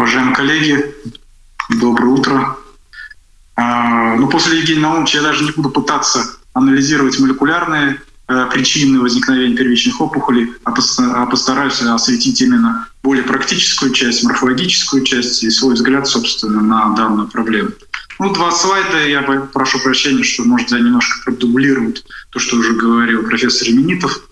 Уважаемые коллеги, доброе утро. А, ну, после Евгения Наумовича я даже не буду пытаться анализировать молекулярные э, причины возникновения первичных опухолей, а, а постараюсь осветить именно более практическую часть, морфологическую часть и свой взгляд, собственно, на данную проблему. Ну, два слайда, я прошу прощения, что, может, я немножко продублирую то, что уже говорил профессор Именитов.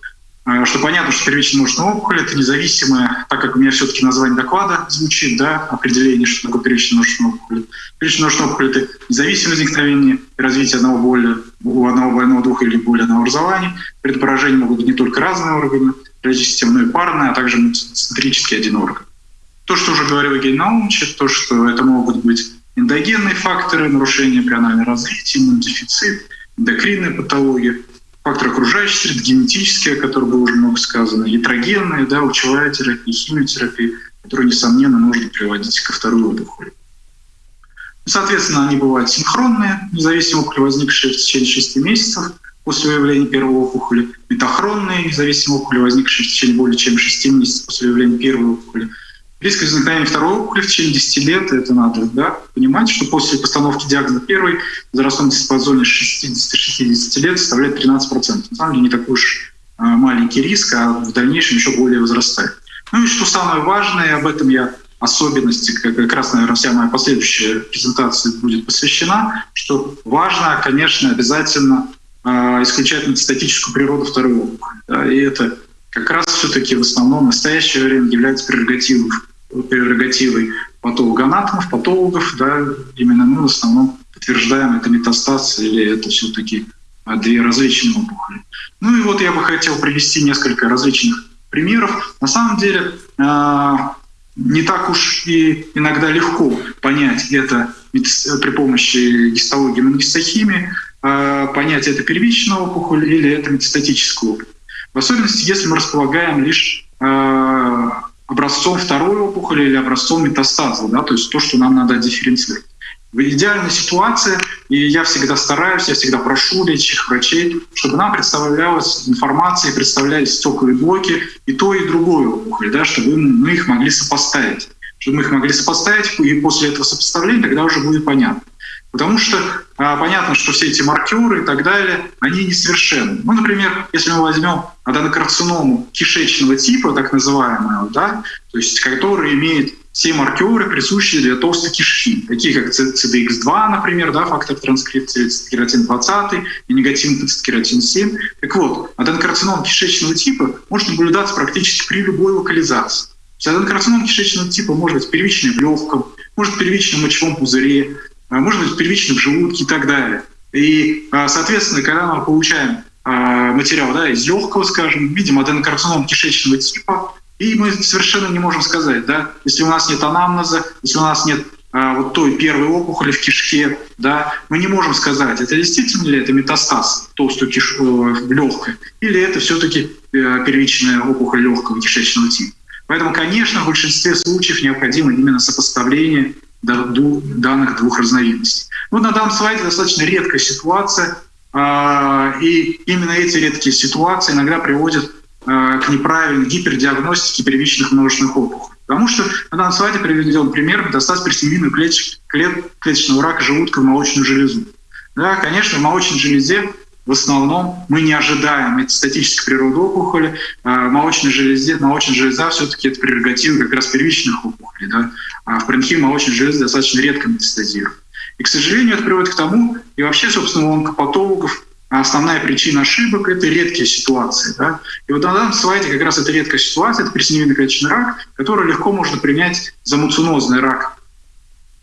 А, что понятно, что первичная множественная опухоль — это независимое, так как у меня все-таки название доклада звучит, да, определение, что такое первичная множественная опухоль. Первичная множественная опухоль — это независимое возникновение и развитие одного боли, у одного больного двух или более одного образования. Поражении могут быть не только разные органы, всего, но и парные, а также центрический один орган. То, что уже говорил Евгений Наумович, то, что это могут быть эндогенные факторы, нарушения эмбрионального развития, иммунодефицит, эндокринная патология — факторы окружающей среды, генетические, о которых было уже много сказано, ятрогенные, да, лучевая терапия, химиотерапия, которые, несомненно, нужно приводить ко второй опухоли. Соответственно, они бывают синхронные, независимо опухоли, возникшие в течение 6 месяцев после выявления первой опухоли, метахронные, независимо опухоли, возникшие в течение более чем 6 месяцев после выявления первой опухоли, Риск возникновения второй опухоли в течение 10 лет, это надо да, понимать, что после постановки диагноза первой возрастной диапазоне 60-60 лет составляет 13%. На самом деле не такой уж а, маленький риск, а в дальнейшем еще более возрастает. Ну и что самое важное, об этом я особенности, как раз, наверное, вся моя последующая презентация будет посвящена, что важно, конечно, обязательно э, исключать метастатическую природу второй опухоли. Да, и это как раз все-таки в основном в настоящее время является прерогативой прерогативой патологоанатомов, патологов, да, именно мы в основном подтверждаем это метастаз или это все-таки а, две различные опухоли. Ну и вот я бы хотел привести несколько различных примеров. На самом деле а, не так уж и иногда легко понять это при помощи гистологии и иммуногистохимии, а, понять это первичная опухоль или это метастатическая опухоль. В особенности, если мы располагаем лишь образцом второй опухоли или образцом метастаза, да, то есть то, что нам надо дифференцировать. В идеальной ситуации, и я всегда стараюсь, я всегда прошу лечащих врачей, чтобы нам представлялась информация, представлялись стеклые блоки и то, и другое опухоль, да, чтобы мы их могли сопоставить. Чтобы мы их могли сопоставить, и после этого сопоставления тогда уже будет понятно. Потому что а, понятно, что все эти маркеры и так далее, они несовершенны. Ну, например, если мы возьмем аденокарциному кишечного типа, так называемую, да, то есть который имеет все маркеры, присущие для толстой кишки, такие как CDX2, например, да, фактор транскрипции, цитокератин 20 и негативный цитокератин 7. Так вот, аденокарцином кишечного типа может наблюдаться практически при любой локализации. Аденокарцином кишечного типа может быть первичный в легком, может быть первичный в мочевом пузыре, может быть, в желудке и так далее. И, а, соответственно, когда мы получаем а, материал да, из легкого, скажем, видим аденокарцином кишечного типа, и мы совершенно не можем сказать, да, если у нас нет анамнеза, если у нас нет а, вот той первой опухоли в кишке, да, мы не можем сказать, это действительно ли это метастаз толстой киш... Э, легкой, или это все-таки э, первичная опухоль легкого кишечного типа. Поэтому, конечно, в большинстве случаев необходимо именно сопоставление данных двух разновидностей. Вот на данном слайде достаточно редкая ситуация, а, и именно эти редкие ситуации иногда приводят а, к неправильной гипердиагностике первичных множественных опухолей. Потому что на данном слайде приведен пример метастаз клет, клеточного рака желудка в молочную железу. Да, конечно, в молочной железе в основном мы не ожидаем метастатической природы опухоли. А, молочная, железе, молочная железа все-таки это прерогатива как раз первичных опухолей. Да? А в паренхиме молочной железы достаточно редко метастазирует. И, к сожалению, это приводит к тому, и вообще, собственно, у онкопатологов основная причина ошибок — это редкие ситуации. Да? И вот на данном слайде как раз эта редкая ситуация, это пресновидный клеточный рак, который легко можно принять за муцинозный рак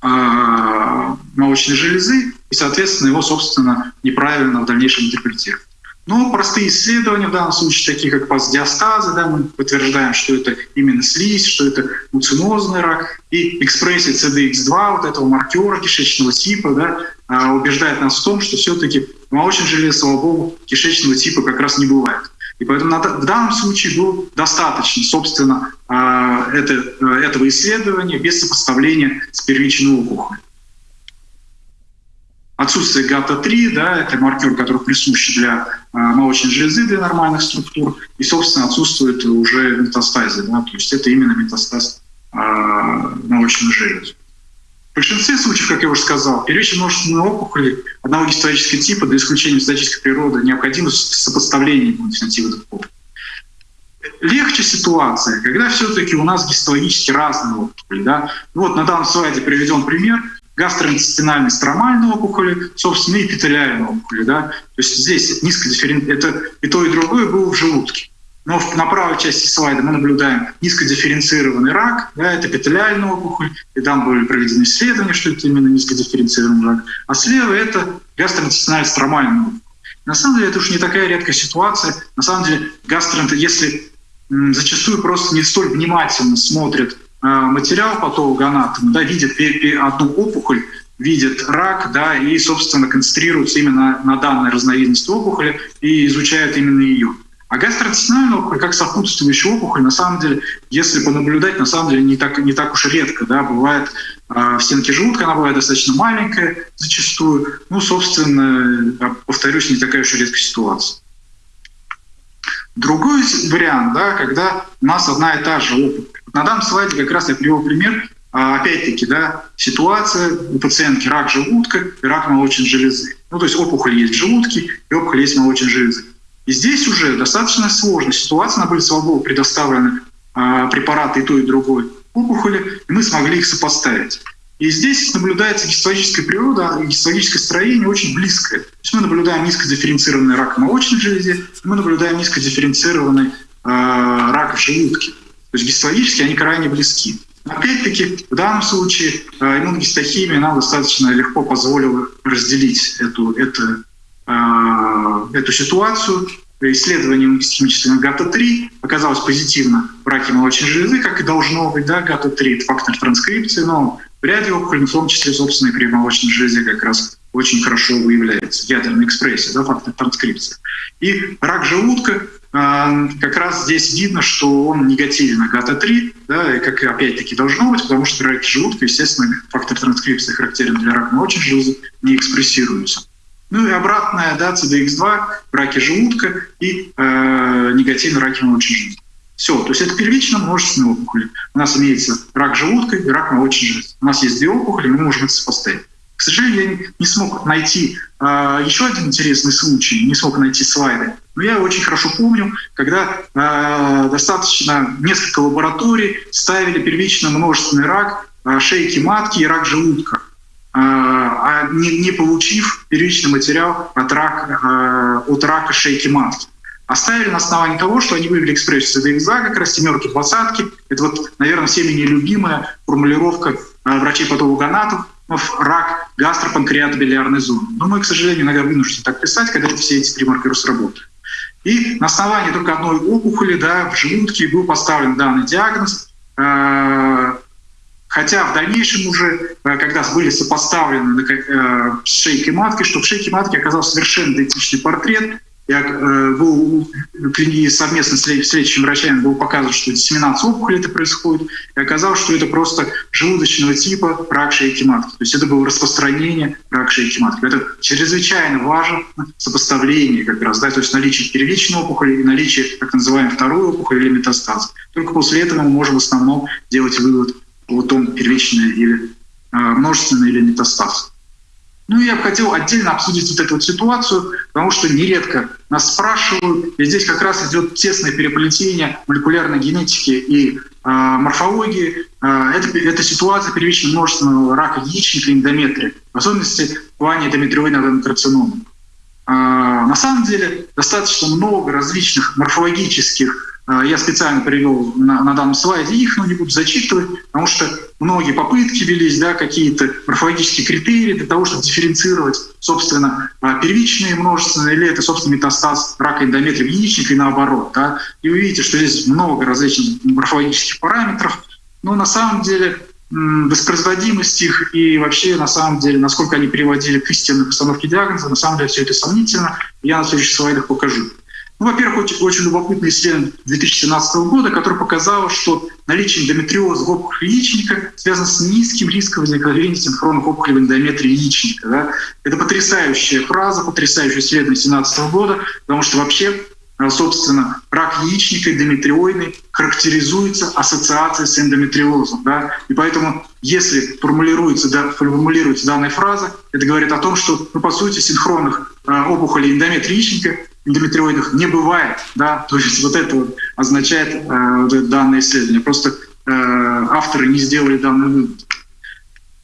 а, молочной железы, и, соответственно, его, собственно, неправильно в дальнейшем интерпретировать. Но простые исследования в данном случае, такие как пасдиастазы, да, мы подтверждаем, что это именно слизь, что это муцинозный рак, и экспрессия CDX2, вот этого маркера кишечного типа, да, а, убеждает нас в том, что все-таки в молочной железе, слава богу, кишечного типа как раз не бывает. И поэтому в данном случае было достаточно, собственно, а, это, этого исследования без сопоставления с первичной опухолью. Отсутствие ГАТА-3, да, это маркер, который присущ для э, молочной железы, для нормальных структур, и, собственно, отсутствует уже метастазе, да, то есть это именно метастаз молочную железу. В большинстве случаев, как я уже сказал, первичные множественные опухоли одного гистологического типа до исключения физической природы необходимо сопоставление двух опухолей. Легче ситуация, когда все-таки у нас гистологически разные опухоли. Да? Вот на данном слайде приведен пример гастроинтестинальной стромальной опухоли, собственно, и эпителиальной опухоли. Да? То есть здесь низкодифферен... это и то, и другое было в желудке. Но на правой части слайда мы наблюдаем низкодифференцированный рак, да, это эпителиальная опухоль, и там были проведены исследования, что это именно низкодифференцированный рак. А слева это гастроинтестинальная стромальная опухоль. На самом деле это уж не такая редкая ситуация. На самом деле гастроэнтерит, если зачастую просто не столь внимательно смотрят материал патологоанатома, да, видят одну опухоль, видят рак, да, и, собственно, концентрируются именно на данной разновидности опухоли и изучают именно ее. А гастроинтестинальная опухоль, как сопутствующая опухоль, на самом деле, если понаблюдать, на самом деле не так, не так уж редко. Да, бывает э, в стенке желудка, она бывает достаточно маленькая зачастую. Ну, собственно, повторюсь, не такая уж редкая ситуация. Другой вариант, да, когда у нас одна и та же опухоль. На данном слайде как раз я привел пример, а, опять-таки, да, ситуация у пациентки рак желудка и рак молочной железы. Ну, то есть опухоль есть в желудке и опухоль есть в молочной железы. И здесь уже достаточно сложная ситуация. Были, слава богу, предоставлены э, препараты и той, и другой опухоли, и мы смогли их сопоставить. И здесь наблюдается гистологическая природа, гистологическое строение очень близкое. То есть мы наблюдаем низкодифференцированный рак молочной железе, и мы наблюдаем низкодифференцированный э, рак в желудке. То есть гистологически они крайне близки. Опять-таки, в данном случае э, иммуногистохимия нам достаточно легко позволила разделить эту, эту Э, эту ситуацию. Исследование химического ГАТА-3 оказалось позитивно в раке молочной железы, как и должно быть. Да, ГАТА-3 — это фактор транскрипции, но в ряде опухолей, в том числе, собственно, и при молочной железе как раз очень хорошо выявляется ядерная экспрессия, да, фактор транскрипции. И рак желудка э, как раз здесь видно, что он негативен на ГАТА-3, да, и как опять-таки должно быть, потому что рак желудка, естественно, фактор транскрипции характерен для рака молочной железы, не экспрессируется. Ну и обратная, да, CDX2, раки желудка и э, негативный раки молочной железы. Все, то есть это первично множественные опухоли. У нас имеется рак желудка и рак молочной железы. У нас есть две опухоли, мы можем это сопоставить. К сожалению, я не смог найти э, еще один интересный случай, не смог найти слайды. Но я очень хорошо помню, когда э, достаточно несколько лабораторий ставили первично множественный рак э, шейки матки и рак желудка. А, а не, не получив первичный материал от рака, а, от рака шейки матки. Оставили на основании того, что они вывели экспрессию ЦДХ, как раз семерки, двадцатки. Это вот, наверное, всеми нелюбимая формулировка а, врачей-патологоанатов рак гастропанкреатобилиарной зоны. Но мы, к сожалению, иногда вынуждены так писать, когда все эти три маркера сработают. И на основании только одной опухоли да, в желудке был поставлен данный диагноз. Хотя в дальнейшем уже, э, когда были сопоставлены э, с шейкой матки, что в шейке матки оказался совершенно идентичный портрет, я э, был совместно с лечащими врачами был показан, что диссеминация опухоли это происходит, и оказалось, что это просто желудочного типа рак шейки матки. То есть это было распространение рака шейки матки. Это чрезвычайно важно сопоставление как раз, да, то есть наличие первичной опухоли и наличие так называемой второй опухоли или метастаз. Только после этого мы можем в основном делать вывод плутон первичный или э, множественный или метастаз. Ну, я бы хотел отдельно обсудить вот эту вот ситуацию, потому что нередко нас спрашивают, и здесь как раз идет тесное переплетение молекулярной генетики и э, морфологии. Э, это, это ситуация первичного множественного рака яичника эндометрия, в особенности в плане эндометриоидной аденокарциномы. Э, на самом деле достаточно много различных морфологических я специально привел на, на данном слайде их, но не буду зачитывать, потому что многие попытки велись, да, какие-то морфологические критерии для того, чтобы дифференцировать, собственно, а, первичные множественные, или это, собственно, метастаз рака эндометрия яичника и наоборот. Да. И вы видите, что здесь много различных морфологических параметров, но на самом деле воспроизводимость их и вообще, на самом деле, насколько они приводили к истинной постановке диагноза, на самом деле все это сомнительно. Я на следующих слайдах покажу. Ну, во-первых, очень, очень любопытное исследование 2017 года, которое показало, что наличие эндометриоза в опухоли яичника связано с низким риском возникновения синхронных опухолей в эндометрии яичника. Да? Это потрясающая фраза, потрясающее исследование 2017 года, потому что вообще э, собственно, рак яичника, эндометриоидный, характеризуется ассоциацией с эндометриозом. Да? И поэтому, если формулируется, да, формулируется данная фраза, это говорит о том, что, ну, по сути, синхронных э, опухолей эндометрия яичника эндометриоидных не бывает. Да? То есть вот это вот означает э, вот данное исследование. Просто э, авторы не сделали данный вывод.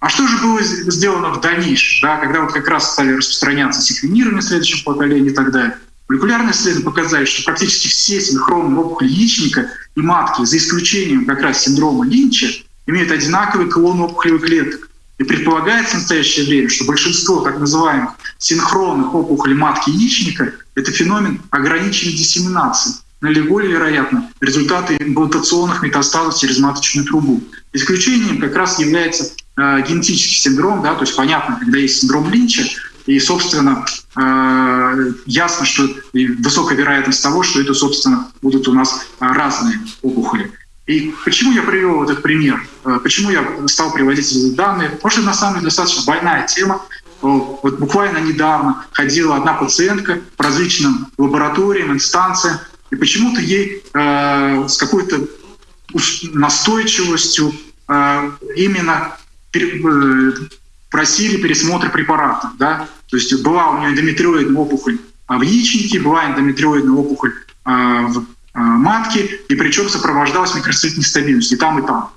А что же было сделано в дальнейшем, да, когда вот как раз стали распространяться секвенирование следующего поколения и так далее? Молекулярные исследования показали, что практически все синхронные опухоли яичника и матки, за исключением как раз синдрома Линча, имеют одинаковый клон опухолевых клеток. И предполагается в настоящее время, что большинство так называемых синхронных опухолей матки яичника — это феномен ограниченной диссеминации. Наиболее вероятно результаты имплантационных метастазов через маточную трубу. Исключением как раз является э, генетический синдром, да, то есть понятно, когда есть синдром Линча, и, собственно, э, ясно, что высокая вероятность того, что это, собственно, будут у нас разные опухоли. И почему я привел этот пример? Э, почему я стал приводить эти данные? Потому что на самом деле достаточно больная тема. Вот буквально недавно ходила одна пациентка по различным лабораториям, инстанциям, и почему-то ей э, с какой-то настойчивостью э, именно э, просили пересмотр препаратов. Да? То есть была у нее эндометриоидная опухоль в яичнике, была эндометриоидная опухоль э, в э, матке, и причем сопровождалась микроцитной нестабильностью и там, и там.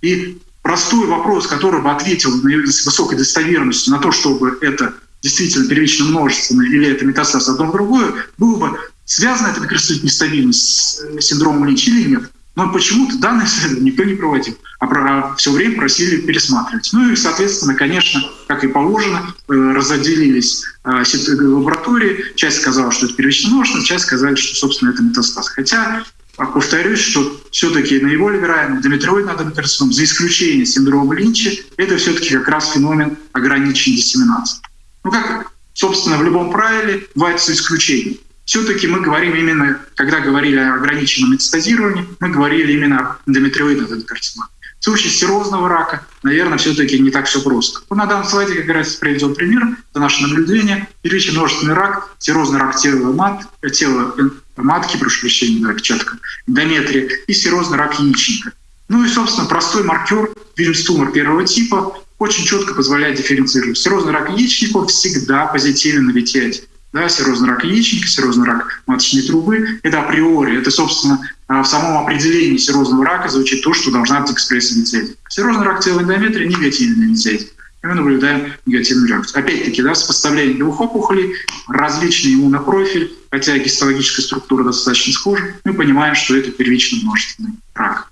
И простой вопрос, который бы ответил с высокой достоверностью на то, чтобы это действительно первично множественное или это метастаз одно в другое, было бы связана эта микроцитная нестабильность с синдромом Линча или нет. Но почему-то исследование никто не проводил, а, про, все время просили пересматривать. Ну и, соответственно, конечно, как и положено, э, разделились э, лаборатории. Часть сказала, что это первично часть сказали, что, собственно, это метастаз. Хотя а, повторюсь, что все-таки наиболее вероятно эндометриоидный аденокарцином, за исключением синдрома Линча, это все-таки как раз феномен ограниченной диссеминации. Ну, как, собственно, в любом правиле бывает исключение все-таки мы говорим именно, когда говорили о ограниченном метастазировании, мы говорили именно о эндометриоидном карциноме. В случае серозного рака, наверное, все-таки не так все просто. На данном слайде как раз приведен пример, это наше наблюдение. Первичный множественный рак, серозный рак тела, мат, тела матки, прошу прощения, да, печатка, эндометрия, и серозный рак яичника. Ну и, собственно, простой маркер, вильмс-тумор первого типа, очень четко позволяет дифференцировать. Серозный рак яичника всегда позитивен на VT1 да, серозный рак яичника, серозный рак маточной трубы. Это априори, это, собственно, а, в самом определении серозного рака звучит то, что должна быть экспрессия метеоза. Серозный рак тела эндометрия – негативный метеоза. И мы наблюдаем негативную реакцию. Опять-таки, да, сопоставление двух опухолей, различный иммунопрофиль, хотя гистологическая структура достаточно схожа, мы понимаем, что это первичный множественный рак.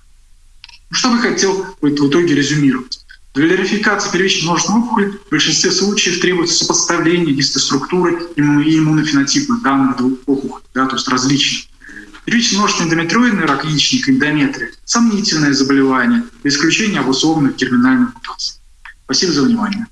Что бы хотел в итоге резюмировать? Для верификации первичной множественной опухоли в большинстве случаев требуется сопоставление гистоструктуры и иммунофенотипа данных двух опухолей, да, то есть различных. Первичный множественный эндометриоидный рак яичника, эндометрия – сомнительное заболевание, за исключением обусловленных герминальных мутаций. Спасибо за внимание.